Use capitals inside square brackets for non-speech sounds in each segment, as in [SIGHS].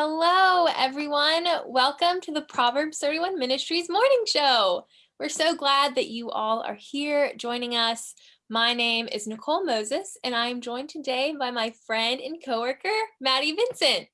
Hello, everyone. Welcome to the Proverbs 31 Ministries morning show. We're so glad that you all are here joining us. My name is Nicole Moses, and I am joined today by my friend and coworker, Maddie Vincent.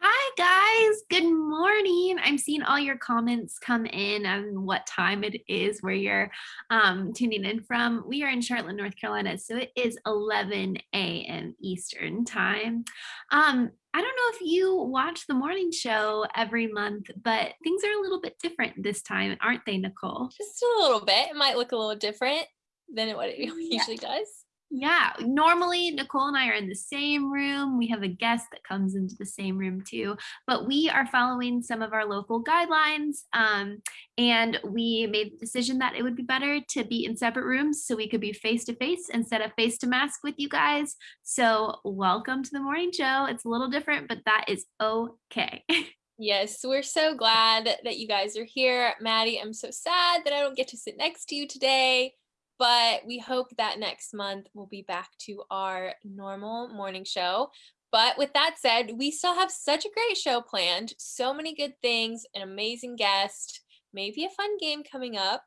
Hi guys, good morning. I'm seeing all your comments come in on what time it is where you're um, tuning in from. We are in Charlotte, North Carolina, so it is 11 a.m. Eastern time. Um, I don't know if you watch the morning show every month, but things are a little bit different this time, aren't they, Nicole? Just a little bit. It might look a little different than what it [LAUGHS] usually does. Yeah, normally Nicole and I are in the same room. We have a guest that comes into the same room too, but we are following some of our local guidelines. Um, and we made the decision that it would be better to be in separate rooms so we could be face to face instead of face to mask with you guys. So, welcome to the morning show. It's a little different, but that is okay. [LAUGHS] Yes, we're so glad that you guys are here. Maddie, I'm so sad that I don't get to sit next to you today but we hope that next month we'll be back to our normal morning show. But with that said, we still have such a great show planned, so many good things, an amazing guest, maybe a fun game coming up.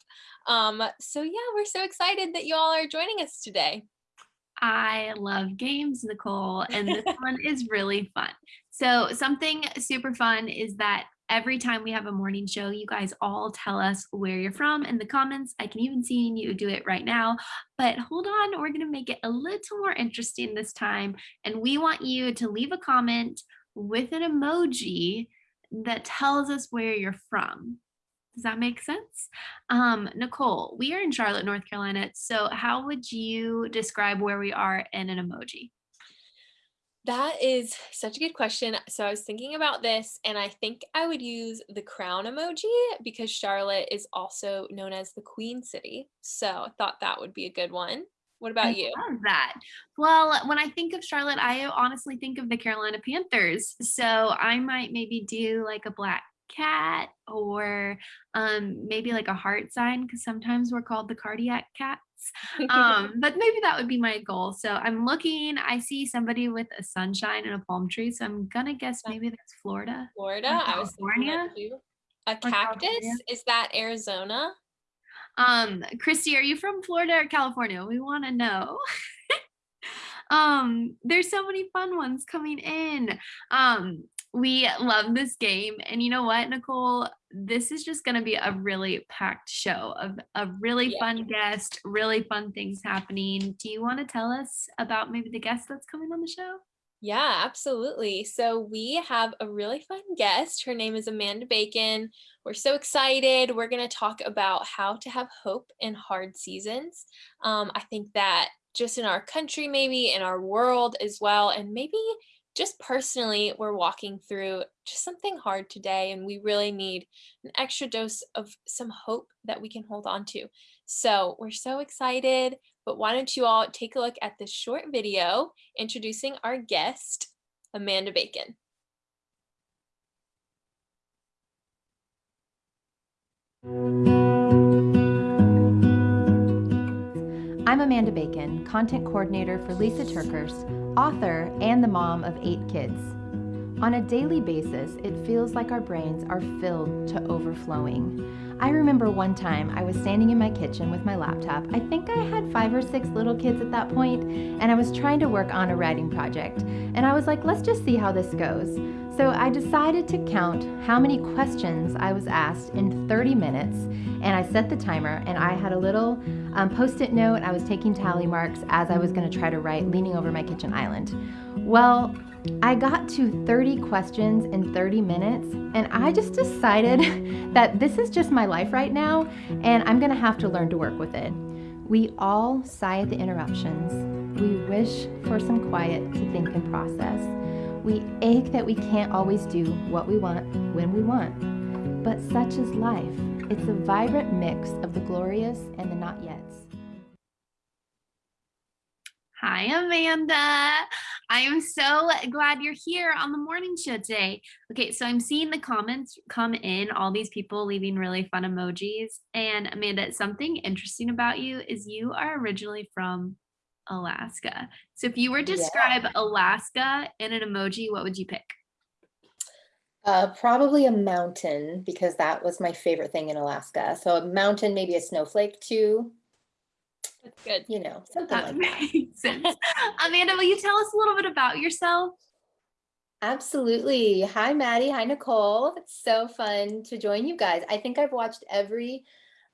Um, so yeah, we're so excited that you all are joining us today. I love games, Nicole, and this [LAUGHS] one is really fun. So something super fun is that every time we have a morning show, you guys all tell us where you're from in the comments. I can even see you do it right now, but hold on, we're gonna make it a little more interesting this time. And we want you to leave a comment with an emoji that tells us where you're from. Does that make sense? Um, Nicole, we are in Charlotte, North Carolina. So how would you describe where we are in an emoji? That is such a good question. So I was thinking about this and I think I would use the crown emoji because Charlotte is also known as the Queen City. So I thought that would be a good one. What about I you? Love that. Well, when I think of Charlotte, I honestly think of the Carolina Panthers. So I might maybe do like a black cat or um, maybe like a heart sign because sometimes we're called the cardiac cats. [LAUGHS] Um, but maybe that would be my goal. So I'm looking, I see somebody with a sunshine and a palm tree. So I'm gonna guess maybe that's Florida. Florida, I was California. A cactus is that Arizona? Um, Christy, are you from Florida or California? We want to know. [LAUGHS] um, there's so many fun ones coming in. Um, we love this game. And you know what, Nicole? This is just going to be a really packed show of a really yeah. fun guest, really fun things happening. Do you want to tell us about maybe the guest that's coming on the show? Yeah, absolutely. So we have a really fun guest. Her name is Amanda Bacon. We're so excited. We're going to talk about how to have hope in hard seasons. Um, I think that just in our country, maybe in our world as well, and maybe just personally, we're walking through just something hard today, and we really need an extra dose of some hope that we can hold on to. So we're so excited, but why don't you all take a look at this short video introducing our guest, Amanda Bacon. I'm Amanda Bacon, content coordinator for Lisa TerKeurst, author and the mom of eight kids. On a daily basis, it feels like our brains are filled to overflowing. I remember one time I was standing in my kitchen with my laptop. I think I had five or six little kids at that point, and I was trying to work on a writing project. And I was like, let's just see how this goes. So I decided to count how many questions I was asked in 30 minutes, and I set the timer, and I had a little um, post-it note. I was taking tally marks as I was going to try to write, leaning over my kitchen island. Well, I got to 30 questions in 30 minutes, and I just decided [LAUGHS] that this is just my life right now, and I'm going to have to learn to work with it. We all sigh at the interruptions. We wish for some quiet to think and process. We ache that we can't always do what we want when we want. But such is life. It's a vibrant mix of the glorious and the not yets. Hi, Amanda. I am so glad you're here on the morning show today. Okay, so I'm seeing the comments come in, all these people leaving really fun emojis. And Amanda, something interesting about you is you are originally from Alaska. So if you were to describe yeah. Alaska in an emoji, what would you pick? Uh, probably a mountain because that was my favorite thing in Alaska. So a mountain, maybe a snowflake too. That's good. You know, something That like that. [LAUGHS] sense. Amanda, will you tell us a little bit about yourself? Absolutely. Hi, Maddie. Hi, Nicole. It's so fun to join you guys. I think I've watched every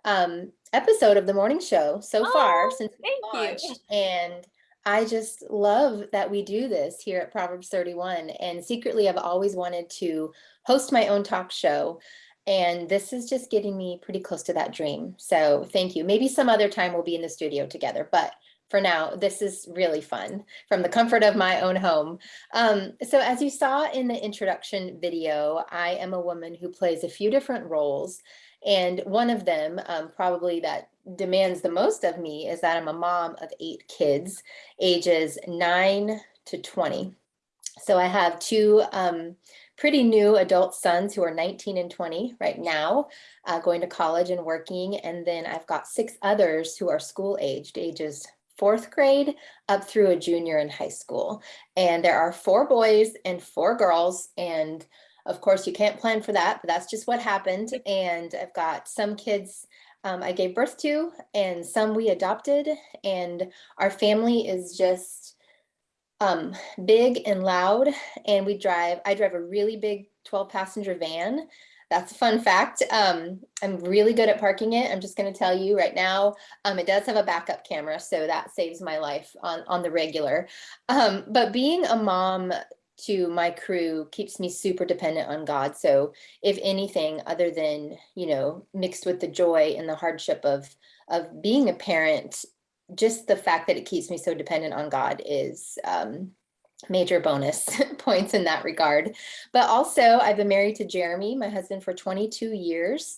um, episode of the morning show so far Oh, since we thank you. And I just love that we do this here at Proverbs 31. And secretly, I've always wanted to host my own talk show. And this is just getting me pretty close to that dream. So thank you. Maybe some other time we'll be in the studio together, but for now, this is really fun from the comfort of my own home. Um, so as you saw in the introduction video, I am a woman who plays a few different roles. And one of them, um, probably that demands the most of me, is that I'm a mom of eight kids, ages nine to 20. So I have two um, pretty new adult sons who are 19 and 20 right now, uh, going to college and working. And then I've got six others who are school aged, ages fourth grade up through a junior in high school. And there are four boys and four girls. And of course, you can't plan for that, but that's just what happened. And I've got some kids um, I gave birth to and some we adopted. And our family is just um, big and loud. And we drive, I drive a really big 12 passenger van. That's a fun fact. Um, I'm really good at parking it. I'm just going to tell you right now. Um, it does have a backup camera, so that saves my life on, on the regular. Um, but being a mom to my crew keeps me super dependent on God. So if anything other than, you know, mixed with the joy and the hardship of, of being a parent, just the fact that it keeps me so dependent on God is um, major bonus [LAUGHS] points in that regard. But also I've been married to Jeremy, my husband for 22 years.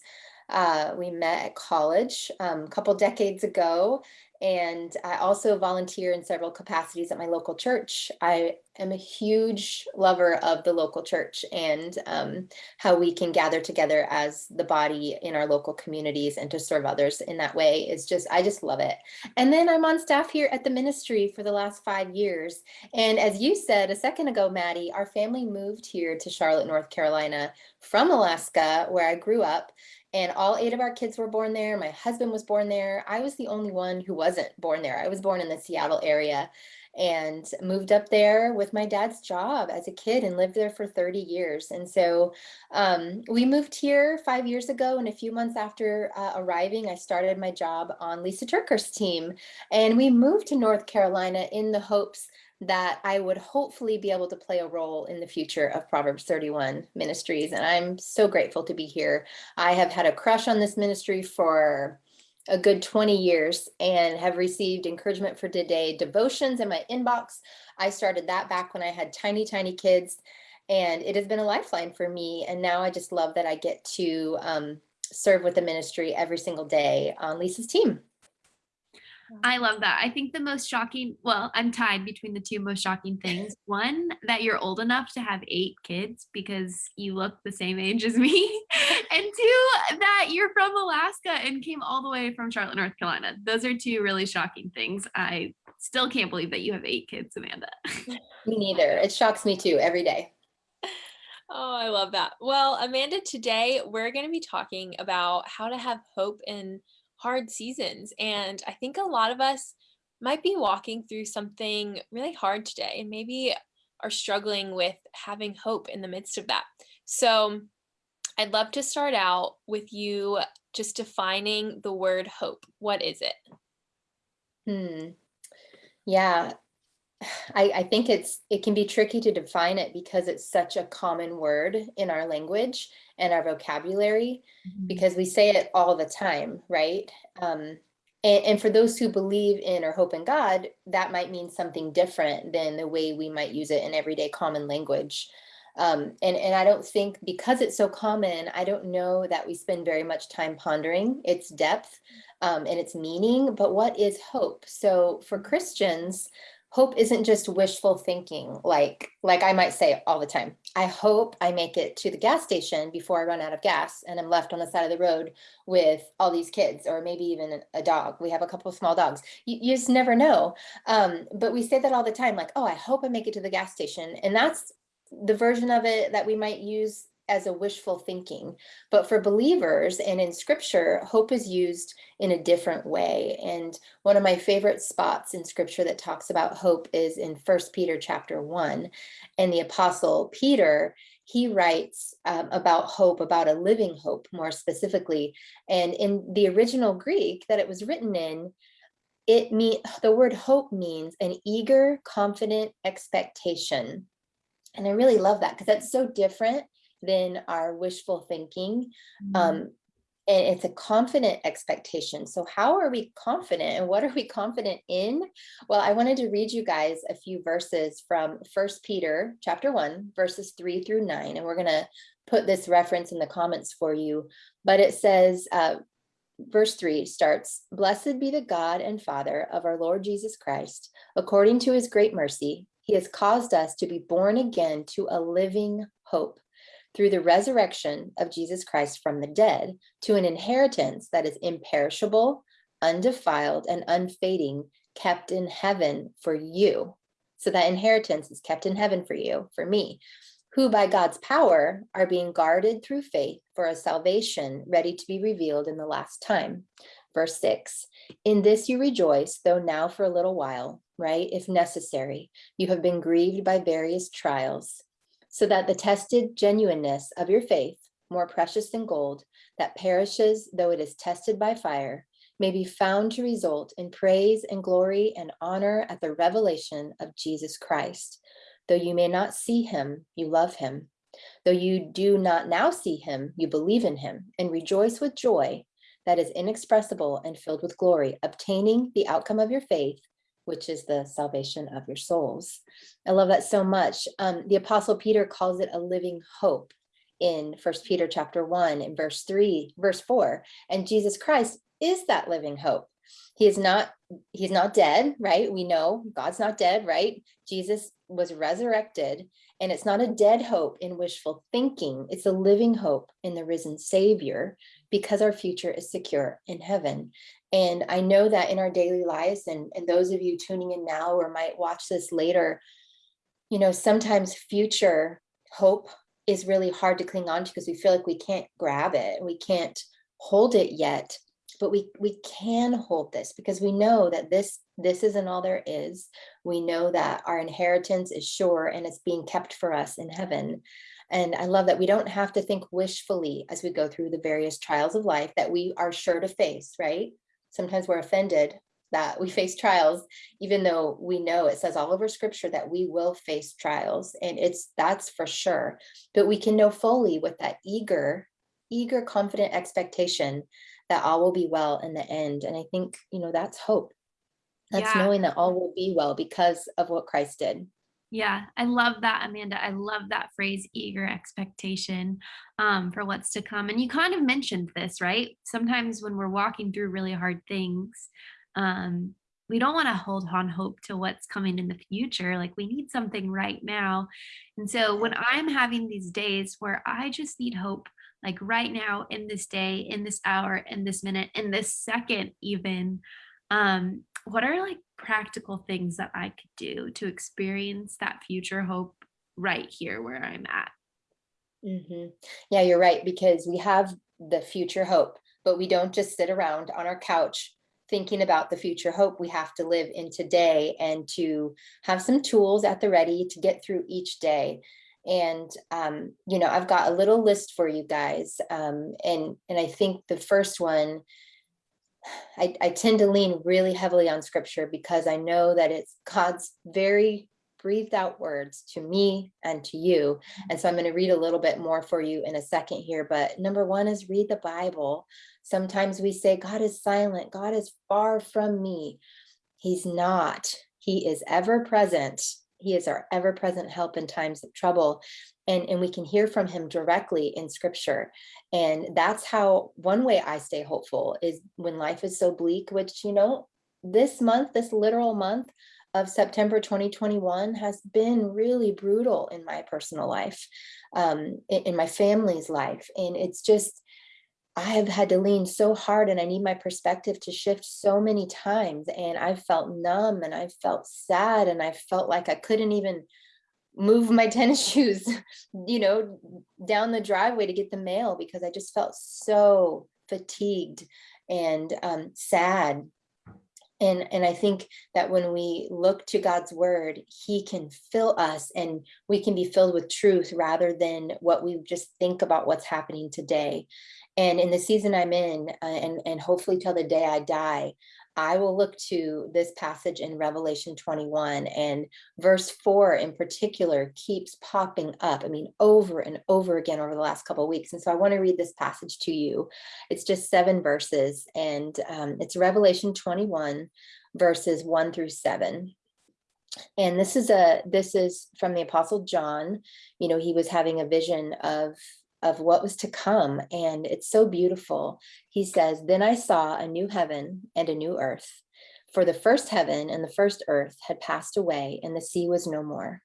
Uh, we met at college um, a couple decades ago, and I also volunteer in several capacities at my local church. I am a huge lover of the local church and um, how we can gather together as the body in our local communities and to serve others in that way is just, I just love it. And then I'm on staff here at the ministry for the last five years. And as you said a second ago, Maddie, our family moved here to Charlotte, North Carolina from Alaska, where I grew up and all eight of our kids were born there. My husband was born there. I was the only one who wasn't born there. I was born in the Seattle area and moved up there with my dad's job as a kid and lived there for 30 years. And so um, we moved here five years ago and a few months after uh, arriving, I started my job on Lisa TerKeurst's team. And we moved to North Carolina in the hopes that I would hopefully be able to play a role in the future of Proverbs 31 ministries. And I'm so grateful to be here. I have had a crush on this ministry for a good 20 years and have received encouragement for today devotions in my inbox. I started that back when I had tiny, tiny kids and it has been a lifeline for me. And now I just love that I get to um, serve with the ministry every single day on Lisa's team. I love that. I think the most shocking, well, I'm tied between the two most shocking things. [LAUGHS] One, that you're old enough to have eight kids because you look the same age as me. [LAUGHS] And two, that you're from Alaska and came all the way from Charlotte, North Carolina. Those are two really shocking things. I still can't believe that you have eight kids, Amanda. Me [LAUGHS] neither. It shocks me too every day. Oh, I love that. Well, Amanda, today we're going to be talking about how to have hope in hard seasons. And I think a lot of us might be walking through something really hard today and maybe are struggling with having hope in the midst of that. So I'd love to start out with you just defining the word hope. What is it? Hmm. Yeah, [SIGHS] I, I think it's it can be tricky to define it because it's such a common word in our language and our vocabulary because we say it all the time, right? Um, and, and for those who believe in or hope in God, that might mean something different than the way we might use it in everyday common language. Um, and, and I don't think because it's so common, I don't know that we spend very much time pondering its depth um, and its meaning, but what is hope? So for Christians, hope isn't just wishful thinking like like i might say all the time i hope i make it to the gas station before i run out of gas and i'm left on the side of the road with all these kids or maybe even a dog. We have a couple of small dogs. You, you just never know. Um, but we say that all the time like oh i hope i make it to the gas station and that's the version of it that we might use as a wishful thinking. But for believers and in scripture, hope is used in a different way. And one of my favorite spots in scripture that talks about hope is in First Peter chapter 1. And the apostle Peter, he writes um, about hope, about a living hope more specifically. And in the original Greek that it was written in, it mean the word hope means an eager, confident expectation. And I really love that because that's so different than our wishful thinking. Mm-hmm. Um, and it's a confident expectation. So how are we confident and what are we confident in? Well, I wanted to read you guys a few verses from First Peter chapter 1, verses 3 through 9. And we're going to put this reference in the comments for you. But it says, uh, verse 3 starts, Blessed be the God and Father of our Lord Jesus Christ. According to his great mercy, he has caused us to be born again to a living hope through the resurrection of Jesus Christ from the dead to an inheritance that is imperishable, undefiled, and unfading, kept in heaven for you. So that inheritance is kept in heaven for you, for me, who by God's power are being guarded through faith for a salvation ready to be revealed in the last time. Verse 6 In this you rejoice, though now for a little while, right? If necessary, you have been grieved by various trials so that the tested genuineness of your faith, more precious than gold, that perishes though it is tested by fire, may be found to result in praise and glory and honor at the revelation of Jesus Christ. Though you may not see him, you love him. Though you do not now see him, you believe in him and rejoice with joy that is inexpressible and filled with glory, obtaining the outcome of your faith, which is the salvation of your souls. I love that so much. Um, the apostle Peter calls it a living hope in first Peter chapter one in verse three, verse four, and Jesus Christ is that living hope. He is not, he's not dead, right? We know God's not dead, right? Jesus was resurrected and it's not a dead hope in wishful thinking. It's a living hope in the risen savior because our future is secure in heaven. And I know that in our daily lives, and, and those of you tuning in now or might watch this later, you know, sometimes future hope is really hard to cling on to because we feel like we can't grab it, and we can't hold it yet, but we we can hold this because we know that this this isn't all there is. We know that our inheritance is sure and it's being kept for us in heaven. And I love that we don't have to think wishfully as we go through the various trials of life that we are sure to face, right? sometimes we're offended that we [LAUGHS] face trials, even though we know it says all over scripture that we will face trials and it's that's for sure. But we can know fully with that eager, eager, confident expectation that all will be well in the end. And I think, you know, that's hope. That's yeah. knowing that all will be well because of what Christ did. Yeah, I love that, Amanda. I love that phrase, eager expectation um, for what's to come. And you kind of mentioned this, right? Sometimes when we're walking through really hard things, um, we don't want to hold on hope to what's coming in the future. Like we need something right now. And so when I'm having these days where I just need hope, like right now, in this day, in this hour, in this minute, in this second, even, um, what are like practical things that I could do to experience that future hope right here where I'm at? Mm-hmm. Yeah, you're right, because we have the future hope, but we don't just sit around on our couch thinking about the future hope. We have to live in today and to have some tools at the ready to get through each day. And, um, you know, I've got a little list for you guys. Um, and, and I think the first one I, I tend to lean really heavily on scripture because I know that it's God's very breathed out words to me and to you. And so I'm going to read a little bit more for you in a second here. But number one is read the Bible. Sometimes we say, God is silent, God is far from me. He's not. He is ever present. He is our ever present help in times of trouble and, and we can hear from him directly in scripture. And that's how one way I stay hopeful is when life is so bleak, which, you know, this month, this literal month of September 2021 has been really brutal in my personal life, um, in, in my family's life. And it's just, I have had to lean so hard and I need my perspective to shift so many times. And I felt numb and I felt sad and I felt like I couldn't even move my [LAUGHS] tennis shoes, you know, down the driveway to get the mail because I just felt so fatigued and um, sad. And, and I think that when we look to God's word, he can fill us and we can be filled with truth rather than what we just think about what's happening today. And in the season I'm in, uh, and, and hopefully till the day I die, I will look to this passage in Revelation 21 and verse four in particular keeps popping up. I mean, over and over again over the last couple of weeks. And so I want to read this passage to you. It's just seven verses and um, it's Revelation 21 verses one through seven. And this is a this is from the apostle John. You know, he was having a vision of of what was to come. And it's so beautiful. He says, Then I saw a new heaven and a new earth. For the first heaven and the first earth had passed away, and the sea was no more.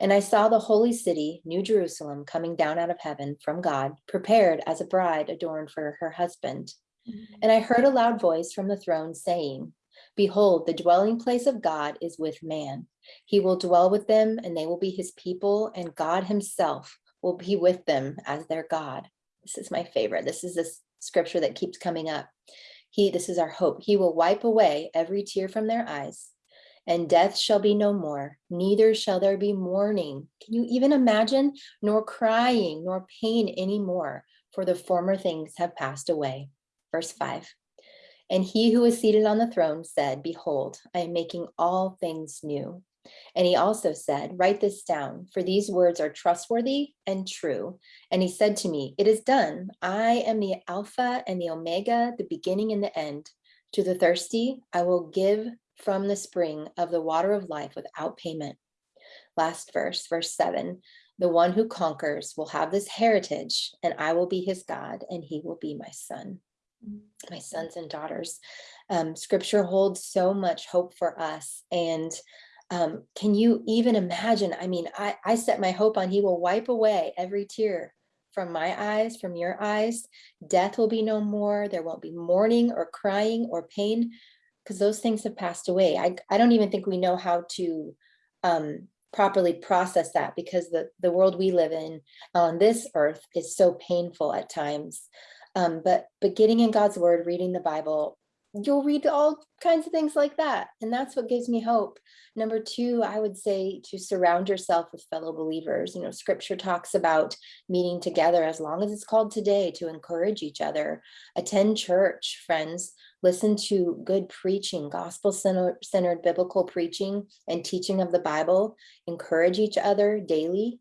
And I saw the holy city, New Jerusalem, coming down out of heaven from God, prepared as a bride adorned for her husband. Mm-hmm. And I heard a loud voice from the throne saying, Behold, the dwelling place of God is with man. He will dwell with them, and they will be his people, and God himself will be with them as their God. This is my favorite. This is this scripture that keeps coming up. He, this is our hope. He will wipe away every tear from their eyes, and death shall be no more, neither shall there be mourning. Can you even imagine? Nor crying, nor pain anymore, for the former things have passed away. Verse 5. And he who is seated on the throne said, Behold, I am making all things new. And he also said, Write this down, for these words are trustworthy and true. And he said to me, It is done. I am the Alpha and the Omega, the beginning and the end. To the thirsty, I will give from the spring of the water of life without payment. Last verse, verse seven. The one who conquers will have this heritage, and I will be his God, and he will be my son, my sons and daughters. Um, scripture holds so much hope for us. And um, can you even imagine? I mean, I, I set my hope on he will wipe away every tear from my eyes, from your eyes. Death will be no more. There won't be mourning or crying or pain because those things have passed away. I, I don't even think we know how to um, properly process that because the, the world we live in on this earth is so painful at times. Um, but but getting in God's word, reading the Bible, you'll read all kinds of things like that. And that's what gives me hope. Number two, I would say to surround yourself with fellow believers. You know, scripture talks about meeting together as long as it's called today to encourage each other. Attend church, friends. Listen to good preaching, gospel centered biblical preaching and teaching of the Bible. Encourage each other daily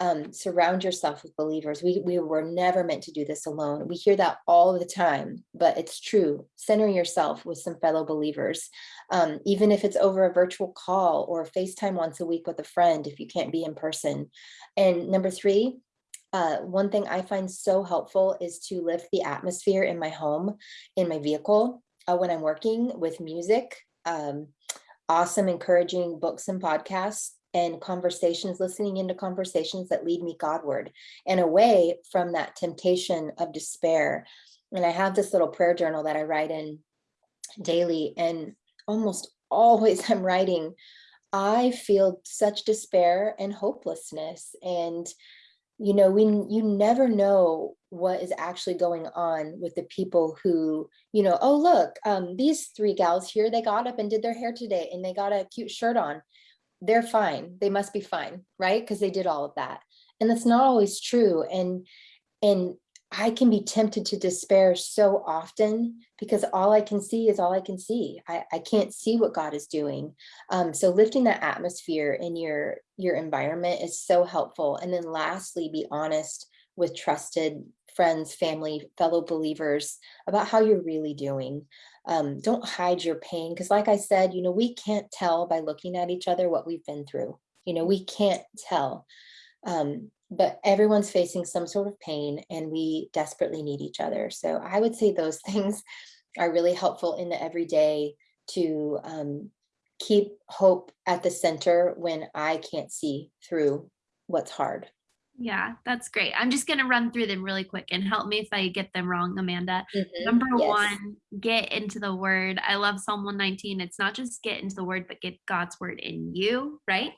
um, surround yourself with believers. We, we were never meant to do this alone. We hear that all the time, but it's true. Center yourself with some fellow believers, um, even if it's over a virtual call or FaceTime once a week with a friend if you can't be in person. And number three, uh, one thing I find so helpful is to lift the atmosphere in my home, in my vehicle, uh, when I'm working with music. Um, awesome, encouraging books and podcasts and conversations, listening into conversations that lead me Godward and away from that temptation of despair. And I have this little prayer journal that I write in daily, and almost always [LAUGHS] I'm writing, I feel such despair and hopelessness. And you know, we you never know what is actually going on with the people who, you know, oh look, um, these three gals here, they got up and did their hair today and they got a cute shirt on they're fine. They must be fine, right? Because they did all of that. And that's not always true. And and I can be tempted to despair so often because all I can see is all I can see. I, I can't see what God is doing. Um, so lifting that atmosphere in your your environment is so helpful. And then lastly, be honest with trusted friends, family, fellow believers about how you're really doing um, don't hide your pain because like i said you know we can't tell by looking at each other what we've been through. You know we can't tell um, but everyone's facing some sort of pain and we desperately need each other. So i would say those [LAUGHS] things are really helpful in the everyday to um, keep hope at the center when i can't see through what's hard Yeah, that's great. I'm just gonna run through them really quick and help me if I get them wrong, Amanda. Mhm, Number yes. one, get into the word. I love Psalm 119. It's not just get into the word, but get God's word in you, right?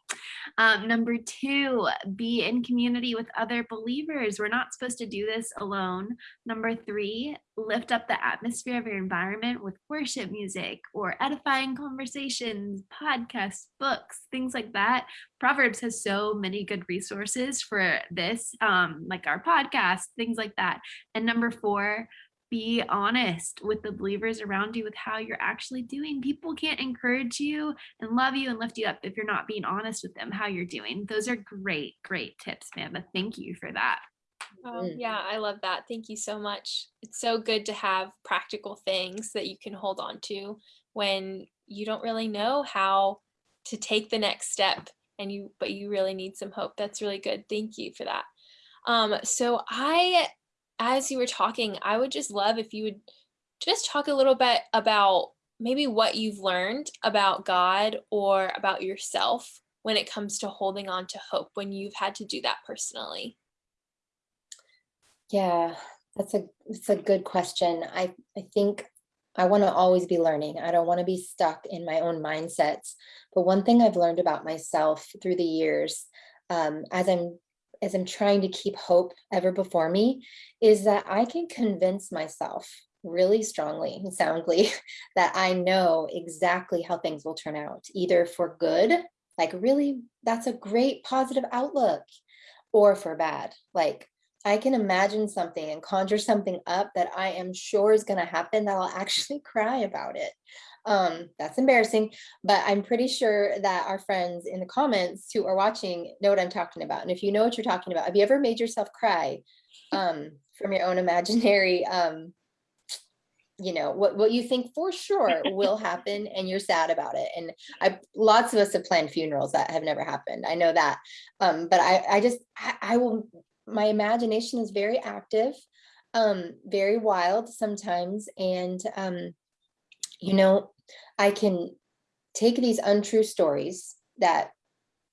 Um, number two, be in community with other believers. We're not supposed to do this alone. Number three, lift up the atmosphere of your environment with worship music or edifying conversations, podcasts, books, things like that. Proverbs has so many good resources for this, um, like our podcast, things like that. And number four, be honest with the believers around you with how you're actually doing. People can't encourage you and love you and lift you up if you're not being honest with them how you're doing. Those are great, great tips, Amanda. Thank you for that. Oh, yeah, I love that. Thank you so much. It's so good to have practical things that you can hold on to when you don't really know how to take the next step and you but you really need some hope. That's really good. Thank you for that. Um, so I as you were talking, I would just love if you would just talk a little bit about maybe what you've learned about God or about yourself when it comes to holding on to hope when you've had to do that personally. Yeah, that's a it's a good question. I I think I want to always be learning. I don't want to be stuck in my own mindsets. But one thing I've learned about myself through the years, um, as I'm as I'm trying to keep hope ever before me, is that I can convince myself really strongly and soundly [LAUGHS] that I know exactly how things will turn out, either for good, like really, that's a great positive outlook, or for bad. Like I can imagine something and conjure something up that I am sure is going to happen that I'll [LAUGHS] actually cry about it. Um, that's embarrassing, but I'm pretty sure that our friends in the comments who are watching know what I'm talking about. And if you know what you're talking about, have you ever made yourself cry um, from your own [LAUGHS] imaginary, um, you know, what, what you think for sure will happen [LAUGHS] and you're sad about it. And I, lots of us have planned funerals that have never happened. I know that. Um, but I, I just, I, I will my imagination is very active, um, very wild sometimes. And, um, you know, I can take these untrue stories that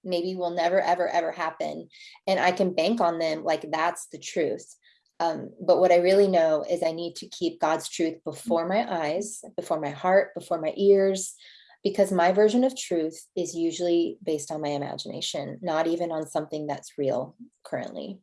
maybe will never, ever, ever happen. And I can bank on them like that's the truth. Um, but what I really know is I need to keep God's truth before my eyes, before my heart, before my ears, because my version of truth is usually based on my imagination, not even on something that's real currently.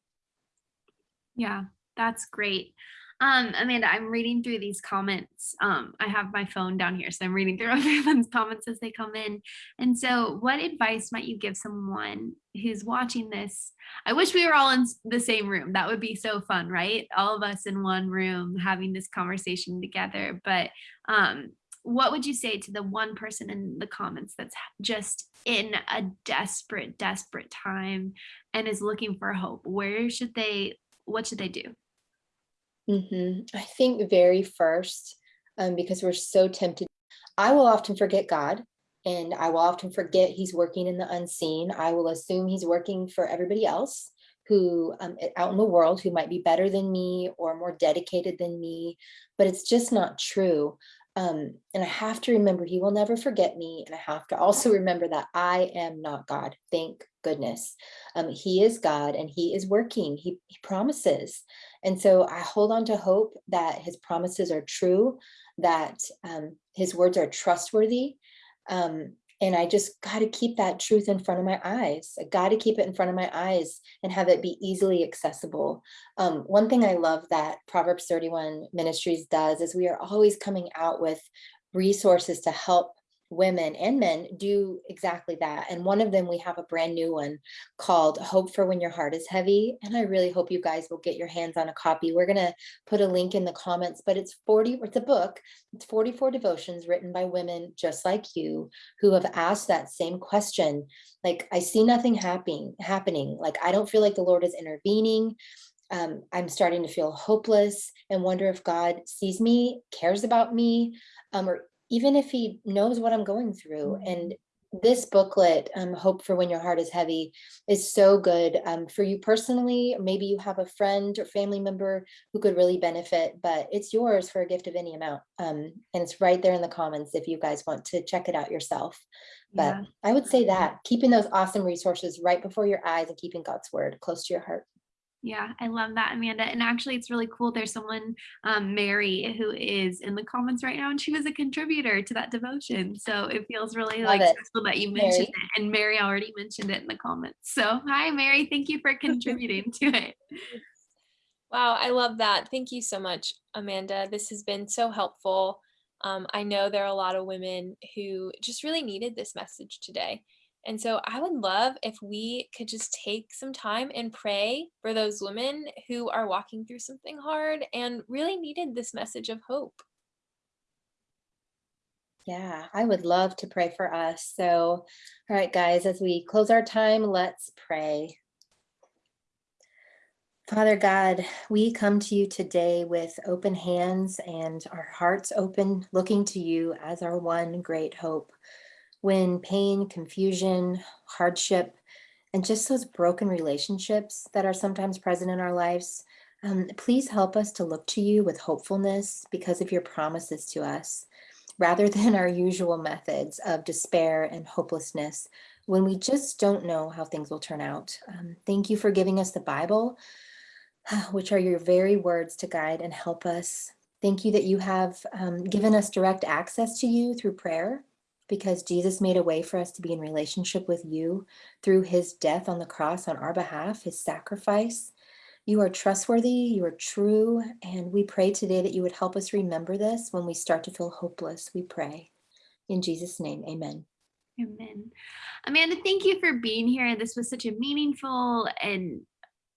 Yeah, that's great. Um, Amanda, I'm reading through these comments. Um, I have my phone down here, so I'm reading through [LAUGHS] everyone's comments as they come in. And so, what advice might you give someone who's watching this? I wish we were all in the same room. That would be so fun, right? All of us in one room having this conversation together. But um, what would you say to the one person in the comments that's just in a desperate, desperate time and is looking for hope? Where should they what should they do? Mhm. I think very first, um, because we're so tempted, I will often forget God and I will often forget he's working in the unseen. I will assume he's working for everybody else who um, out in the world who might be better than me or more dedicated than me, but it's just not true. Um, and I have to remember he will never forget me. And I have to also remember that I am not God. Thank goodness. Um, he is God and he is working. He, he promises. And so I hold on to hope that his promises are true, that um, his words are trustworthy. Um, and I just got to keep that truth in front of my eyes. I got to keep it in front of my eyes and have it be easily accessible. Um, one thing I love that Proverbs 31 Ministries does is we are always coming out with resources to help women and men do exactly that. And one of them, we have a brand new one called Hope for When Your Heart is Heavy. And I really hope you guys will get your hands on a copy. We're going to put a link in the comments, but it's 40, it's a book. It's 44 devotions written by women just like you who have asked that same question. Like, I see nothing happening, happening. Like, I don't feel like the Lord is intervening. Um, I'm starting to feel hopeless and wonder if God sees me, cares about me, um, or even if he knows what I'm going through. And this booklet, um, Hope for When Your Heart is Heavy, is so good um, for you personally. or Maybe you have a friend or family member who could really benefit, but it's yours for a gift of any amount. Um, and it's right there in the comments if you guys want to check it out yourself. But Yeah. I would say that keeping those awesome resources right before your eyes and keeping God's word close to your heart. Yeah, I love that, Amanda. And actually, it's really cool. There's someone, um, Mary, who is in the comments right now, and she was a contributor to that devotion. So it feels really Love like it. special that you mentioned Mary. it. And Mary already mentioned it in the comments. So hi, Mary. Thank you for contributing to it. [LAUGHS] Wow, I love that. Thank you so much, Amanda. This has been so helpful. Um, I know there are a lot of women who just really needed this message today. And so I would love if we could just take some time and pray for those women who are walking through something hard and really needed this message of hope. Yeah, I would love to pray for us. So, all right, guys, as we close our time, let's pray. Father God, we come to you today with open hands and our hearts open, looking to you as our one great hope. When pain, confusion, hardship, and just those broken relationships that are sometimes present in our lives, um, please help us to look to you with hopefulness because of your promises to us rather [LAUGHS] than our usual methods of despair and hopelessness when we just don't know how things will turn out. Um, thank you for giving us the Bible, [SIGHS] which are your very words to guide and help us. Thank you that you have um, given us direct access to you through prayer because Jesus made a way for us to be in relationship with you through his death on the cross on our behalf, his sacrifice. You are trustworthy, you are true, and we pray today that you would help us remember this when we start to feel hopeless. We pray. In Jesus' name, amen. Amen. Amanda, thank you for being here. This was such a meaningful and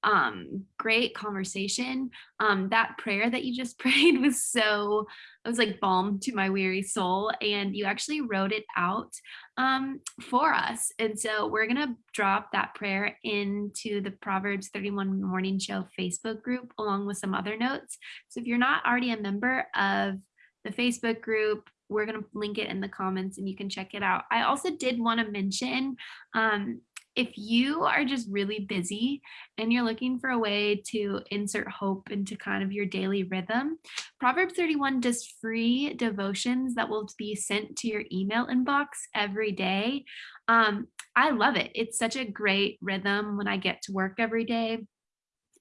um great conversation. Um that prayer that you just [LAUGHS] prayed was so it was like balm to my weary soul and you actually wrote it out um for us. And so we're gonna drop that prayer into the proverbs 31 morning show facebook group along with some other notes. So if you're not already a member of the facebook group we're going to link it in the comments and you can check it out. I also did want to mention um if you are just really busy and you're looking for a way to insert hope into kind of your daily rhythm, Proverbs 31 does free devotions that will be sent to your email inbox every day. Um, I love it. It's such a great rhythm when I get to work every day.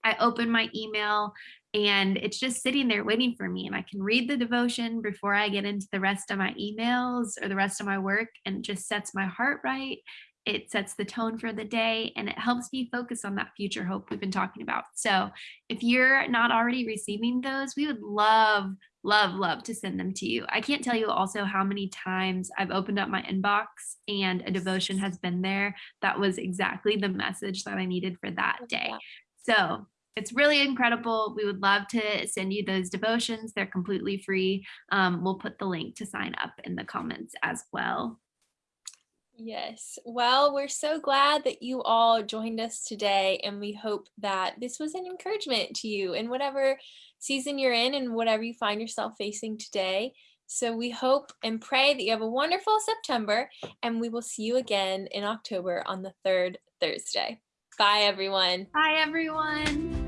I open my email and it's just sitting there waiting for me and I can read the devotion before I get into the rest of my emails or the rest of my work and just sets my heart right it sets the tone for the day and it helps me focus on that future hope we've been talking about. So if you're not already receiving those, we would love, love, love to send them to you. I can't tell you also how many times I've opened up my inbox and a devotion has been there that was exactly the message that I needed for that day. So it's really incredible. We would love to send you those devotions. They're completely free. Um, we'll put the link to sign up in the comments as well. Yes. Well, we're so glad that you all joined us today, and we hope that this was an encouragement to you in whatever season you're in and whatever you find yourself facing today. So we hope and pray that you have a wonderful September, and we will see you again in October on the third Thursday. Bye, everyone. Bye, everyone.